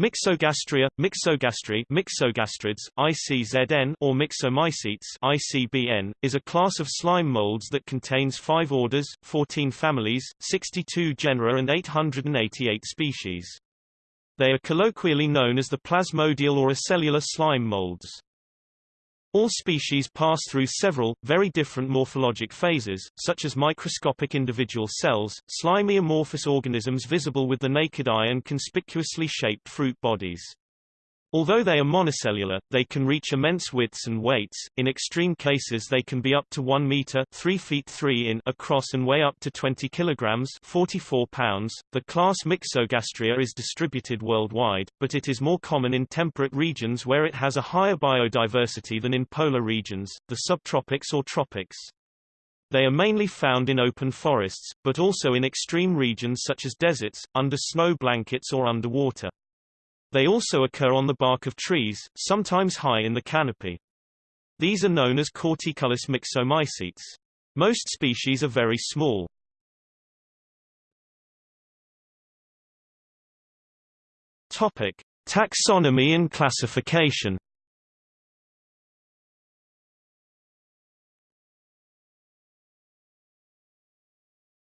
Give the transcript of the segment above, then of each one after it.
Myxogastria, Myxogastri, Myxogastrids, ICZN or Myxomycetes, ICBN, is a class of slime molds that contains 5 orders, 14 families, 62 genera and 888 species. They are colloquially known as the plasmodial or acellular slime molds. All species pass through several, very different morphologic phases, such as microscopic individual cells, slimy amorphous organisms visible with the naked eye and conspicuously shaped fruit bodies. Although they are monocellular, they can reach immense widths and weights. In extreme cases they can be up to 1 meter 3 feet 3 in across and weigh up to 20 kilograms 44 pounds. The class Myxogastria is distributed worldwide, but it is more common in temperate regions where it has a higher biodiversity than in polar regions, the subtropics or tropics. They are mainly found in open forests, but also in extreme regions such as deserts, under snow blankets or underwater. They also occur on the bark of trees, sometimes high in the canopy. These are known as corticulous myxomycetes. Most species are very small. Topic: Taxonomy and classification.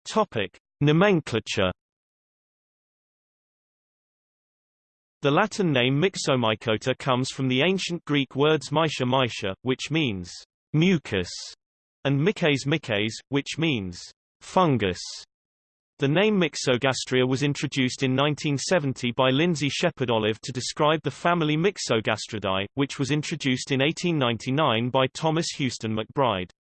Topic: Nomenclature The Latin name Myxomycota comes from the ancient Greek words myxa myxa, which means mucus, and myces myces, which means fungus. The name Myxogastria was introduced in 1970 by Lindsay Shepherd Olive to describe the family Myxogastridae, which was introduced in 1899 by Thomas Houston McBride.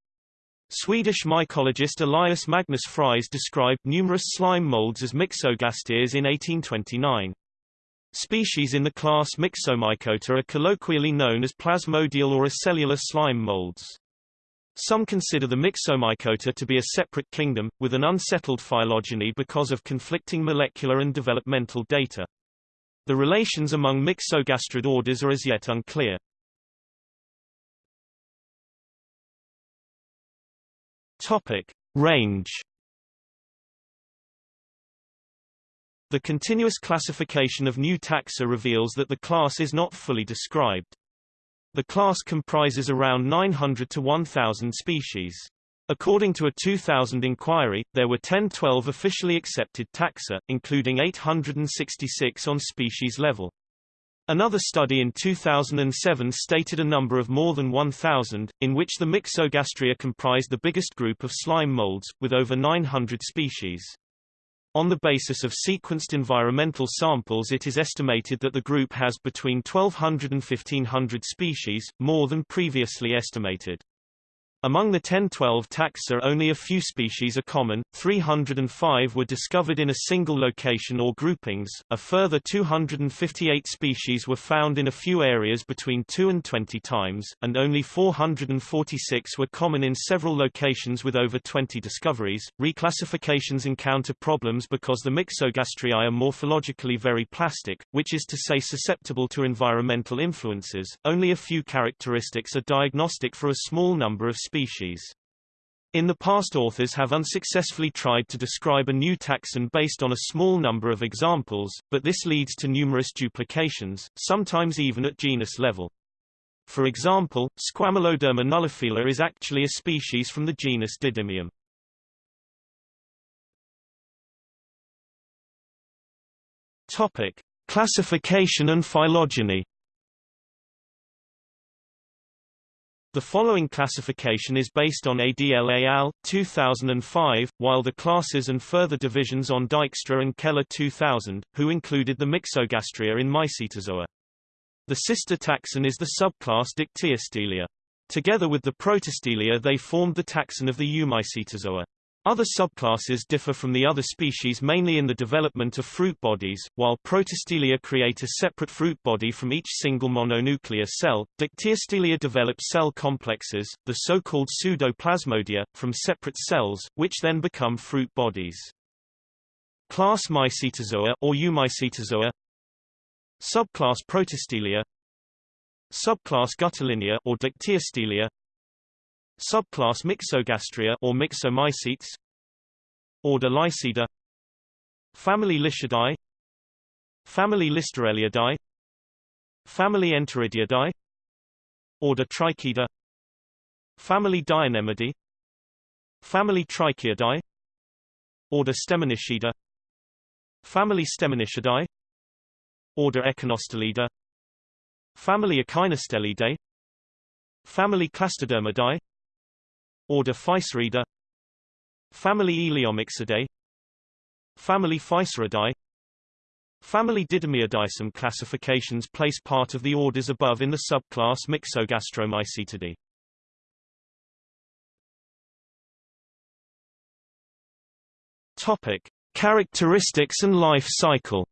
Swedish mycologist Elias Magnus Fries described numerous slime molds as Myxogastres in 1829. Species in the class Myxomycota are colloquially known as plasmodial or acellular slime molds. Some consider the Myxomycota to be a separate kingdom, with an unsettled phylogeny because of conflicting molecular and developmental data. The relations among Myxogastrid orders are as yet unclear. Topic. Range The continuous classification of new taxa reveals that the class is not fully described. The class comprises around 900 to 1,000 species. According to a 2000 inquiry, there were 1012 officially accepted taxa, including 866 on species level. Another study in 2007 stated a number of more than 1,000, in which the Myxogastria comprised the biggest group of slime molds, with over 900 species. On the basis of sequenced environmental samples it is estimated that the group has between 1200 and 1500 species, more than previously estimated. Among the 1012 taxa only a few species are common, 305 were discovered in a single location or groupings, a further 258 species were found in a few areas between 2 and 20 times, and only 446 were common in several locations with over 20 discoveries. Reclassifications encounter problems because the Myxogastriae are morphologically very plastic, which is to say susceptible to environmental influences. Only a few characteristics are diagnostic for a small number of species. In the past authors have unsuccessfully tried to describe a new taxon based on a small number of examples, but this leads to numerous duplications, sometimes even at genus level. For example, Squamuloderma nullifila is actually a species from the genus Didymium. Topic: Classification and phylogeny. The following classification is based on ADLA al. 2005, while the classes and further divisions on Dykstra and Keller 2000, who included the Myxogastria in Mycetozoa. The sister taxon is the subclass Dictyostelia. Together with the Protostelia they formed the taxon of the Eumycetozoa. Other subclasses differ from the other species mainly in the development of fruit bodies, while Protostelia create a separate fruit body from each single mononuclear cell. Dictyostelia develop cell complexes, the so-called pseudoplasmodia, from separate cells, which then become fruit bodies. Class Mycetozoa or Eumycetozoa Subclass Protostelia Subclass Guttilinia or Dictyostela Subclass Myxogastria or Myxomycetes Order Liceida Family Liceidae Family Listerelliidae Family Enteridiidae Order Trichiida Family Dianemidae Family Trichiidae Order Stemonitidae Family Stemonitidae Order Echinostelidae Family Echinostellidae Family Clastodermidae Order Physauridae Family Elaeomyxidae Family Physaridae Family Didymiidae Some classifications place part of the orders above in the subclass Myxogastromycetidae. Topic: Characteristics and life cycle.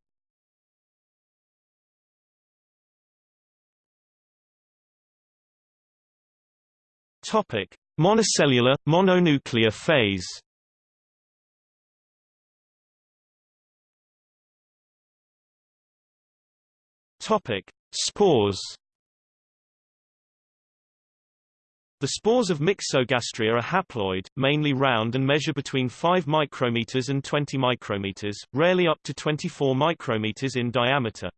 Topic: Monocellular mononuclear phase. Topic: Spores. The spores of Myxogastria are haploid, mainly round and measure between 5 micrometers and 20 micrometers, rarely up to 24 micrometers in diameter.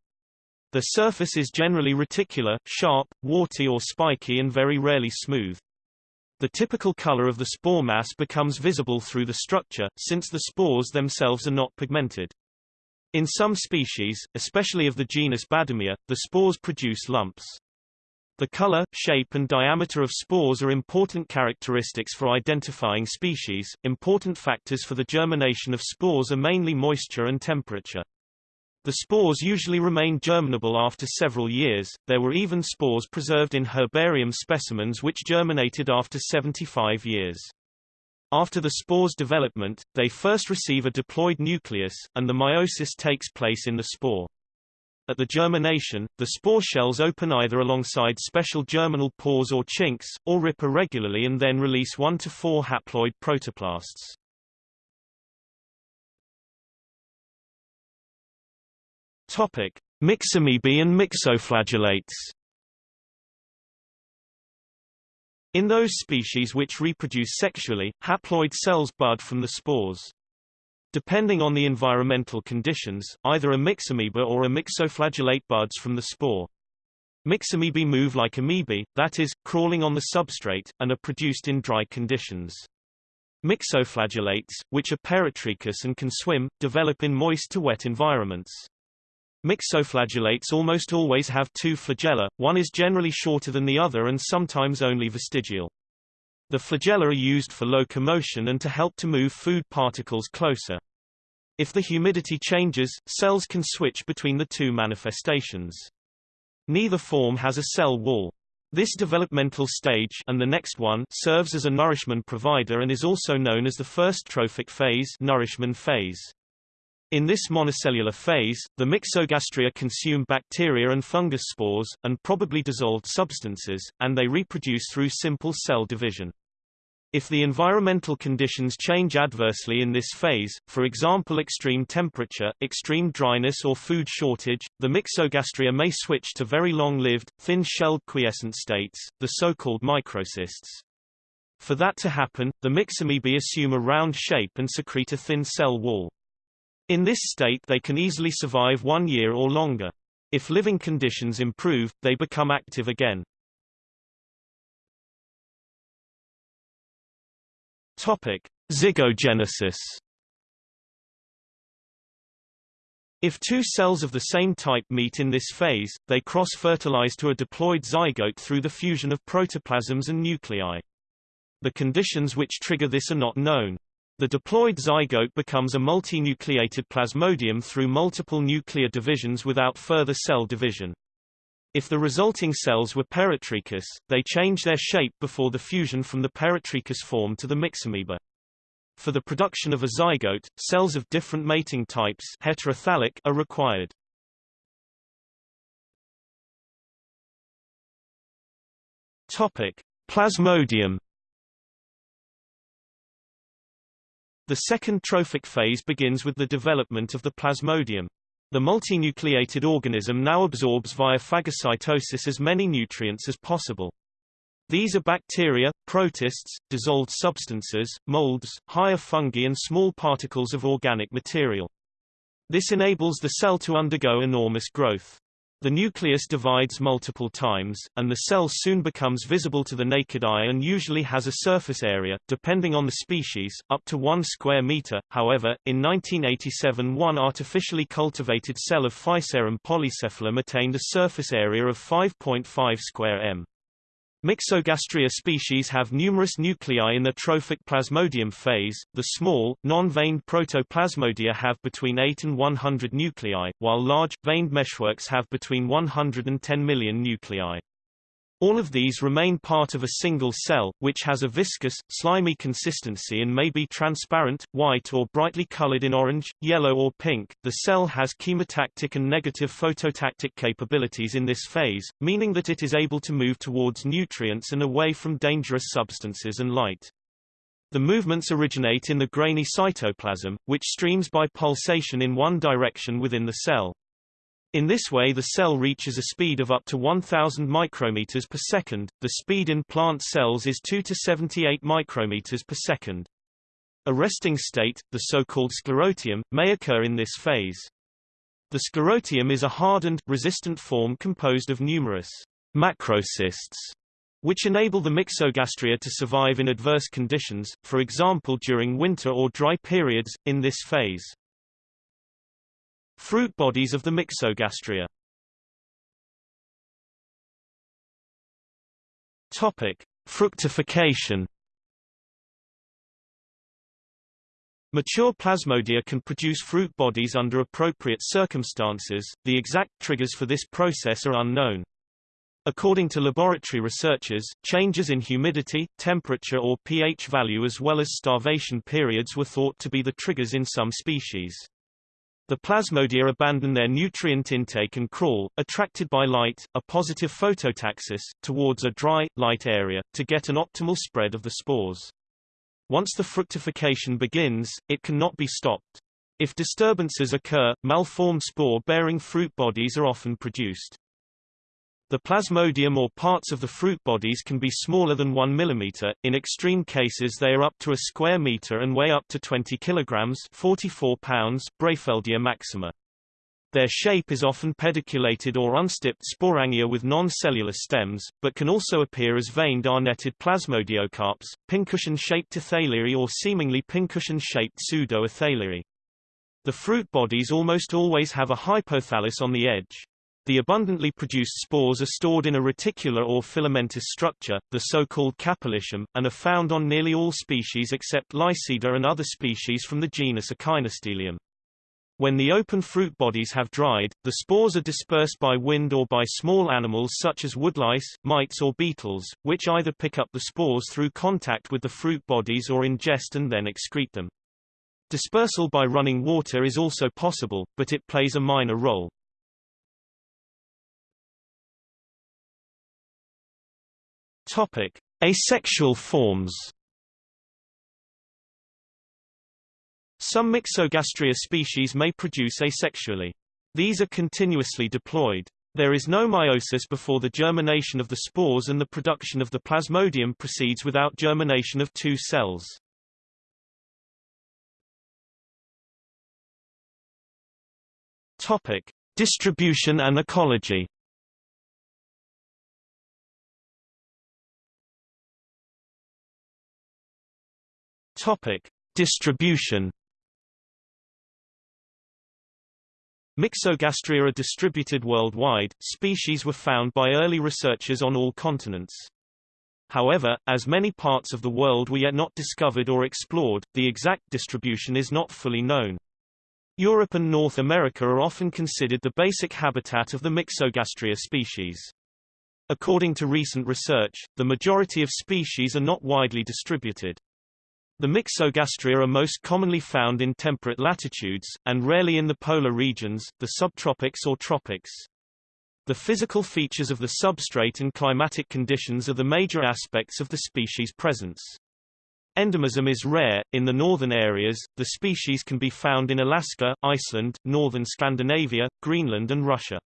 The surface is generally reticular, sharp, warty or spiky and very rarely smooth. The typical color of the spore mass becomes visible through the structure, since the spores themselves are not pigmented. In some species, especially of the genus Badhamia, the spores produce lumps. The color, shape and diameter of spores are important characteristics for identifying species. Important factors for the germination of spores are mainly moisture and temperature. The spores usually remain germinable after several years. There were even spores preserved in herbarium specimens which germinated after 75 years. After the spore's development, they first receive a diploid nucleus, and the meiosis takes place in the spore. At the germination, the spore shells open either alongside special germinal pores or chinks, or rip irregularly and then release 1 to 4 haploid protoplasts. Topic: Myxamoebae and myxoflagellates. In those species which reproduce sexually, haploid cells bud from the spores. Depending on the environmental conditions, either a myxamoeba or a myxoflagellate buds from the spore. Myxamoebae move like amoebae, that is, crawling on the substrate, and are produced in dry conditions. Myxoflagellates, which are peritrichous and can swim, develop in moist to wet environments. Myxoflagellates almost always have two flagella, one is generally shorter than the other and sometimes only vestigial. The flagella are used for locomotion and to help to move food particles closer. If the humidity changes, cells can switch between the two manifestations. Neither form has a cell wall. This developmental stage and the next one serves as a nourishment provider and is also known as the first trophic phase, nourishment phase. In this monocellular phase, the Myxogastria consume bacteria and fungus spores, and probably dissolved substances, and they reproduce through simple cell division. If the environmental conditions change adversely in this phase, for example extreme temperature, extreme dryness or food shortage, the Myxogastria may switch to very long-lived, thin-shelled quiescent states, the so-called microcysts. For that to happen, the myxamoebae assume a round shape and secrete a thin cell wall. In this state they can easily survive one year or longer. If living conditions improve, they become active again. Topic: Zygogenesis. If two cells of the same type meet in this phase, they cross-fertilize to a diploid zygote through the fusion of protoplasms and nuclei. The conditions which trigger this are not known. The diploid zygote becomes a multinucleated plasmodium through multiple nuclear divisions without further cell division. If the resulting cells were peritrichous, they change their shape before the fusion from the peritrichous form to the myxamoeba. For the production of a zygote, cells of different mating types heterothallic are required. Topic: Plasmodium The second trophic phase begins with the development of the plasmodium. The multinucleated organism now absorbs via phagocytosis as many nutrients as possible. These are bacteria, protists, dissolved substances, molds, higher fungi and small particles of organic material. This enables the cell to undergo enormous growth. The nucleus divides multiple times, and the cell soon becomes visible to the naked eye and usually has a surface area, depending on the species, up to 1 square meter. However, in 1987 one artificially cultivated cell of Physarum polycephalum attained a surface area of 5.5 square m. Myxogastria species have numerous nuclei in the trophic plasmodium phase. The small, non-veined protoplasmodia have between 8 and 100 nuclei, while large, veined meshworks have between 100 and 10 million nuclei. All of these remain part of a single cell, which has a viscous, slimy consistency and may be transparent, white or brightly colored in orange, yellow or pink. The cell has chemotactic and negative phototactic capabilities in this phase, meaning that it is able to move towards nutrients and away from dangerous substances and light. The movements originate in the grainy cytoplasm, which streams by pulsation in one direction within the cell. In this way the cell reaches a speed of up to 1000 micrometers per second. The speed in plant cells is 2 to 78 micrometers per second. A resting state, the so-called sclerotium, may occur in this phase. The sclerotium is a hardened, resistant form composed of numerous macrocysts, which enable the myxogastria to survive in adverse conditions, for example during winter or dry periods, in this phase. Fruit bodies of the myxogastria Topic: Fructification. Mature plasmodia can produce fruit bodies under appropriate circumstances, the exact triggers for this process are unknown. According to laboratory researchers, changes in humidity, temperature or pH value as well as starvation periods were thought to be the triggers in some species. The plasmodia abandon their nutrient intake and crawl, attracted by light, a positive phototaxis, towards a dry, light area, to get an optimal spread of the spores. Once the fructification begins, it cannot be stopped. If disturbances occur, malformed spore-bearing fruit bodies are often produced. The plasmodium or parts of the fruit bodies can be smaller than 1 mm, in extreme cases they are up to a square meter and weigh up to 20 kilograms 44 pounds Brefeldia maxima. Their shape is often pediculated or unstipped sporangia with non-cellular stems, but can also appear as veined arnetted plasmodiocarps, pincushion-shaped athalery or seemingly pincushion-shaped pseudo-athalery. The fruit bodies almost always have a hypothallus on the edge. The abundantly produced spores are stored in a reticular or filamentous structure, the so-called capillitium, and are found on nearly all species except Liceida and other species from the genus Echinostelium. When the open fruit bodies have dried, the spores are dispersed by wind or by small animals such as woodlice, mites or beetles, which either pick up the spores through contact with the fruit bodies or ingest and then excrete them. Dispersal by running water is also possible, but it plays a minor role. Topic: Asexual forms. Some Myxogastria species may produce asexually. These are continuously diploid. There is no meiosis before the germination of the spores and the production of the plasmodium proceeds without germination of two cells. Topic: Distribution and ecology. Topic: Distribution. Myxogastria are distributed worldwide. Species were found by early researchers on all continents. However, as many parts of the world were yet not discovered or explored, the exact distribution is not fully known. Europe and North America are often considered the basic habitat of the Myxogastria species. According to recent research, the majority of species are not widely distributed. The Myxogastria are most commonly found in temperate latitudes, and rarely in the polar regions, the subtropics or tropics. The physical features of the substrate and climatic conditions are the major aspects of the species' presence. Endemism is rare. In the northern areas, the species can be found in Alaska, Iceland, northern Scandinavia, Greenland and Russia.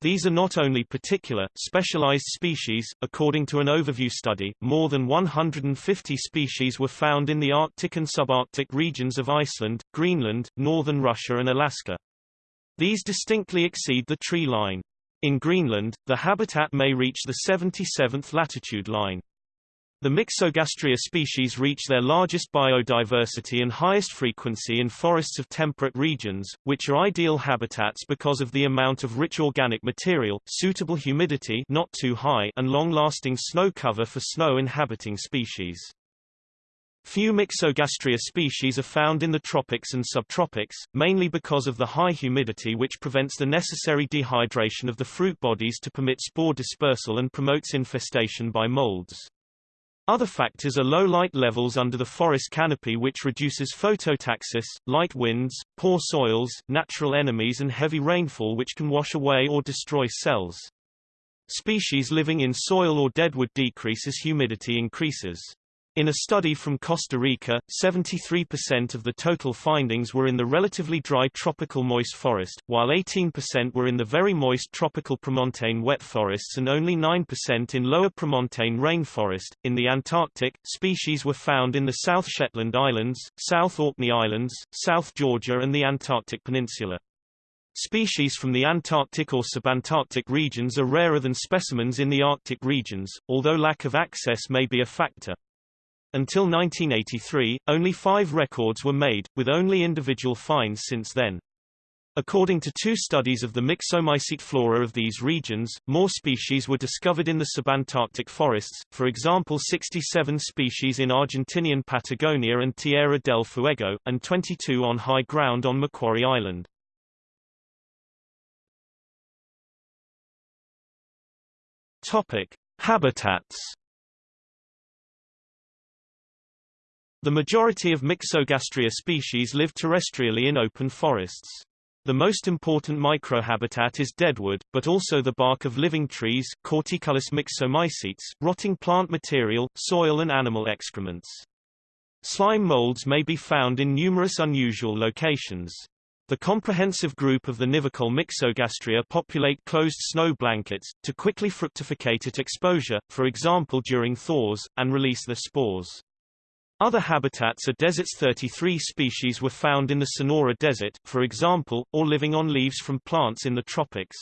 These are not only particular, specialized species. According to an overview study, more than 150 species were found in the Arctic and subarctic regions of Iceland, Greenland, northern Russia and Alaska. These distinctly exceed the tree line. In Greenland, the habitat may reach the 77th latitude line. The Myxogastria species reach their largest biodiversity and highest frequency in forests of temperate regions, which are ideal habitats because of the amount of rich organic material, suitable humidity not too high and long-lasting snow cover for snow-inhabiting species. Few Myxogastria species are found in the tropics and subtropics, mainly because of the high humidity which prevents the necessary dehydration of the fruit bodies to permit spore dispersal and promotes infestation by molds. Other factors are low light levels under the forest canopy which reduces phototaxis, light winds, poor soils, natural enemies and heavy rainfall which can wash away or destroy cells. Species living in soil or deadwood decrease as humidity increases. In a study from Costa Rica, 73% of the total findings were in the relatively dry tropical moist forest, while 18% were in the very moist tropical premontane wet forests and only 9% in lower premontane rainforest. In the Antarctic, species were found in the South Shetland Islands, South Orkney Islands, South Georgia and the Antarctic Peninsula. Species from the Antarctic or subantarctic regions are rarer than specimens in the Arctic regions, although lack of access may be a factor. Until 1983, only five records were made, with only individual finds since then. According to two studies of the myxomycete flora of these regions, more species were discovered in the subantarctic forests, for example 67 species in Argentinian Patagonia and Tierra del Fuego, and 22 on high ground on Macquarie Island. Topic. Habitats The majority of Myxogastria species live terrestrially in open forests. The most important microhabitat is deadwood, but also the bark of living trees, Corticulus myxomycetes, rotting plant material, soil and animal excrements. Slime molds may be found in numerous unusual locations. The comprehensive group of the Nivicole Myxogastria populate closed snow blankets, to quickly fructificate at exposure, for example during thaws, and release their spores. Other habitats are deserts 33 species were found in the Sonora Desert, for example, or living on leaves from plants in the tropics.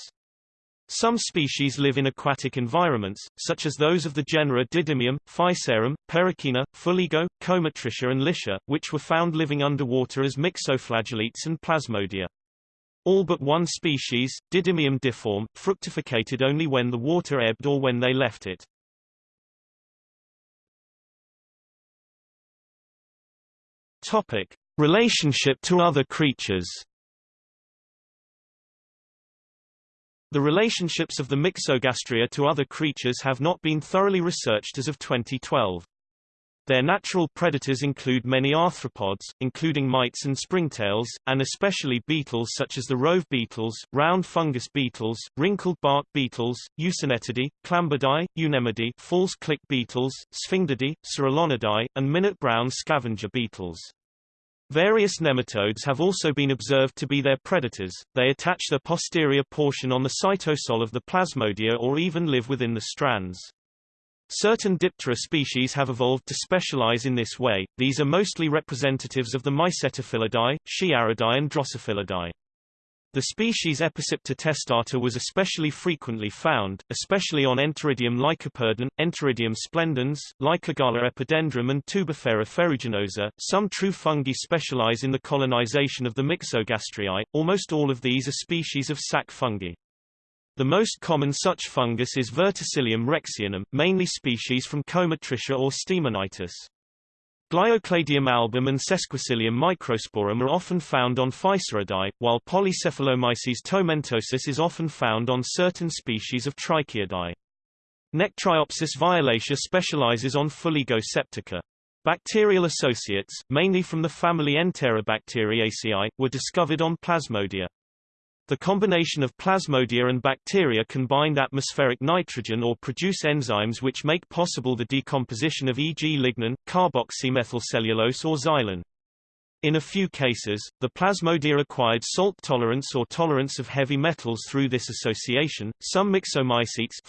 Some species live in aquatic environments, such as those of the genera Didymium, Physarum, Perichaena, Fuligo, Comatricha and Licea, which were found living underwater as myxoflagellates and Plasmodia. All but one species, Didymium difforme, fructificated only when the water ebbed or when they left it. Topic: Relationship to other creatures. The relationships of the Myxogastria to other creatures have not been thoroughly researched as of 2012. Their natural predators include many arthropods, including mites and springtails, and especially beetles such as the rove beetles, round fungus beetles, wrinkled bark beetles, Eucinetidae, Clambidae, Eucnemidae, false click beetles, Sphindidae, Cerylonidae, and minute brown scavenger beetles. Various nematodes have also been observed to be their predators, they attach their posterior portion on the cytosol of the plasmodia or even live within the strands. Certain Diptera species have evolved to specialize in this way, these are mostly representatives of the Mycetophilidae, Sciaridae and Drosophilidae. The species Epicypta testata was especially frequently found, especially on Enteridium lycoperdon, Enteridium splendens, Lycogala epidendrum and Tubifera ferruginosa. Some true fungi specialize in the colonization of the Myxogastriae, almost all of these are species of sac fungi. The most common such fungus is Verticillium rexianum, mainly species from Comatricha or Stemonitis. Gliocladium album and Sesquicillium microsporum are often found on Physauridae, while Polycephalomyces tomentosus is often found on certain species of Trichiidae. Nectriopsis violacea specializes on Fuligo septica. Bacterial associates, mainly from the family Enterobacteriaceae, were discovered on Plasmodia. The combination of plasmodia and bacteria can bind atmospheric nitrogen or produce enzymes which make possible the decomposition of e.g. lignin, carboxymethylcellulose or xylan. In a few cases, the plasmodia acquired salt tolerance or tolerance of heavy metals through this association. Some myxomycetes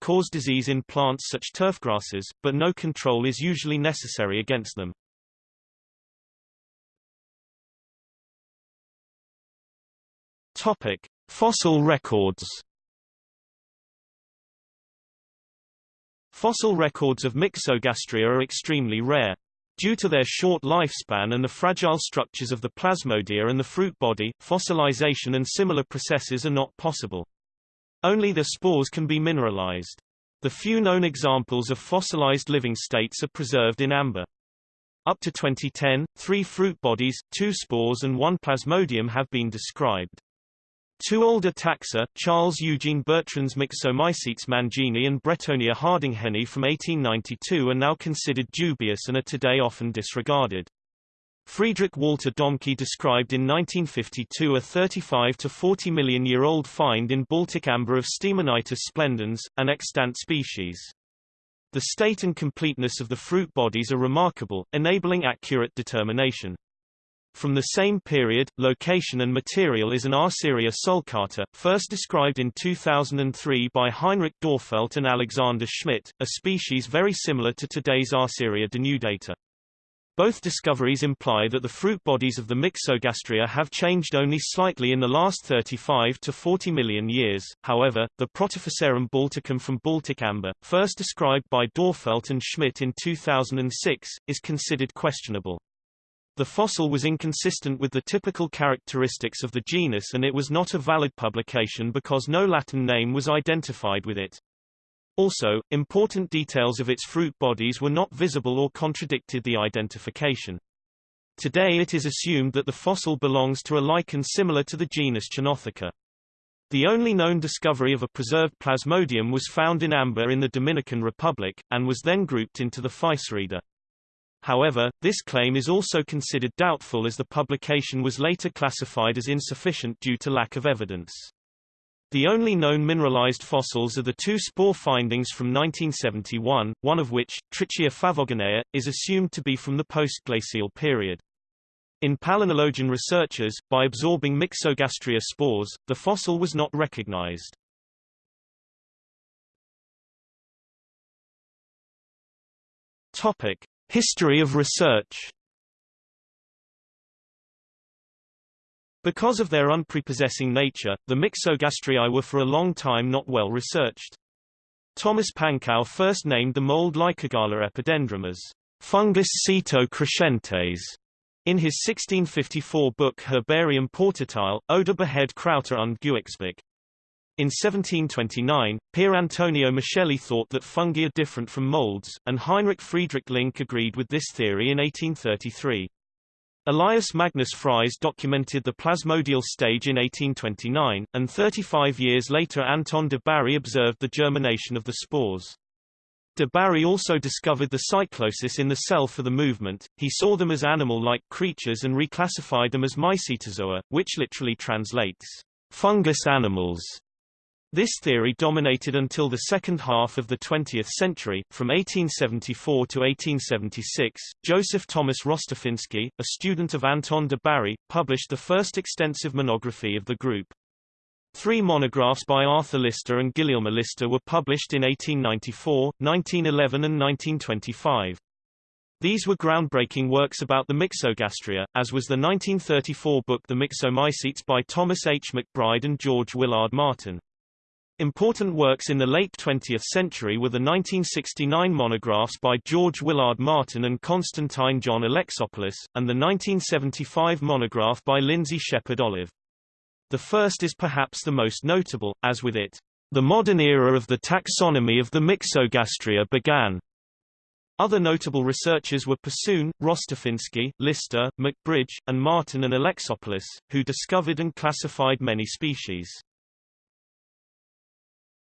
cause disease in plants such turfgrasses, but no control is usually necessary against them. Topic: Fossil records. Fossil records of Myxogastria are extremely rare. Due to their short lifespan and the fragile structures of the plasmodia and the fruit body, fossilization and similar processes are not possible. Only the spores can be mineralized. The few known examples of fossilized living states are preserved in amber. Up to 2010, three fruit bodies, two spores and one plasmodium have been described. Two older taxa, Charles Eugene Bertrand's Myxomycetes mangini and Bretonia hardingheni from 1892 are now considered dubious and are today often disregarded. Friedrich Walter Domke described in 1952 a 35 to 40 million year old find in Baltic amber of Stemonitis splendens, an extant species. The state and completeness of the fruit bodies are remarkable, enabling accurate determination. From the same period, location and material is an Arcyria sulcata, first described in 2003 by Heinrich Dörfelt and Alexander Schmidt, a species very similar to today's Arcyria denudata. Both discoveries imply that the fruit bodies of the Myxogastria have changed only slightly in the last 35 to 40 million years. However, the Protophysarum balticum from Baltic amber, first described by Dörfelt and Schmidt in 2006, is considered questionable. The fossil was inconsistent with the typical characteristics of the genus and it was not a valid publication because no Latin name was identified with it. Also, important details of its fruit bodies were not visible or contradicted the identification. Today it is assumed that the fossil belongs to a lichen similar to the genus Chaenotheca. The only known discovery of a preserved plasmodium was found in amber in the Dominican Republic, and was then grouped into the Physaridea. However, this claim is also considered doubtful as the publication was later classified as insufficient due to lack of evidence. The only known mineralized fossils are the two spore findings from 1971, one of which, Trichia favoginea, is assumed to be from the post-glacial period. In palynologian researchers, by absorbing Myxogastria spores, the fossil was not recognized. Topic: History of research Because of their unprepossessing nature, the Myxogastriae were for a long time not well researched. Thomas Panckow first named the mold Lycogala epidendrum as fungus Ceto crescentes in his 1654 book Herbarium portatile, Oder Behead Krauter und Gewächsbeck. In 1729, Pier Antonio Micheli thought that fungi are different from molds, and Heinrich Friedrich Link agreed with this theory in 1833. Elias Magnus Fries documented the plasmodial stage in 1829, and 35 years later Anton de Bary observed the germination of the spores. De Bary also discovered the cyclosis in the cell for the movement, he saw them as animal-like creatures and reclassified them as mycetozoa, which literally translates, fungus animals. This theory dominated until the second half of the 20th century. From 1874 to 1876, Joseph Thomas Rostafinski, a student of Anton de Bary, published the first extensive monography of the group. Three monographs by Arthur Lister and Gulielma Lister were published in 1894, 1911 and 1925. These were groundbreaking works about the myxogastria, as was the 1934 book The Myxomycetes by Thomas H. McBride and George Willard Martin. Important works in the late 20th century were the 1969 monographs by George Willard Martin and Constantine John Alexopoulos, and the 1975 monograph by Lindsay Shepherd Olive. The first is perhaps the most notable, as with it, the modern era of the taxonomy of the Myxogastria began. Other notable researchers were Persoon, Rostafinski, Lister, McBride, and Martin and Alexopoulos, who discovered and classified many species.